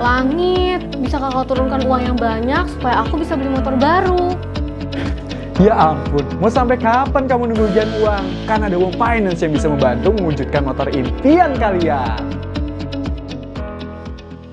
Langit, bisa kakak turunkan uang yang banyak supaya aku bisa beli motor baru. Ya ampun, mau sampai kapan kamu nunggu ujian uang? Kan ada uang Finance yang bisa membantu mewujudkan motor impian kalian.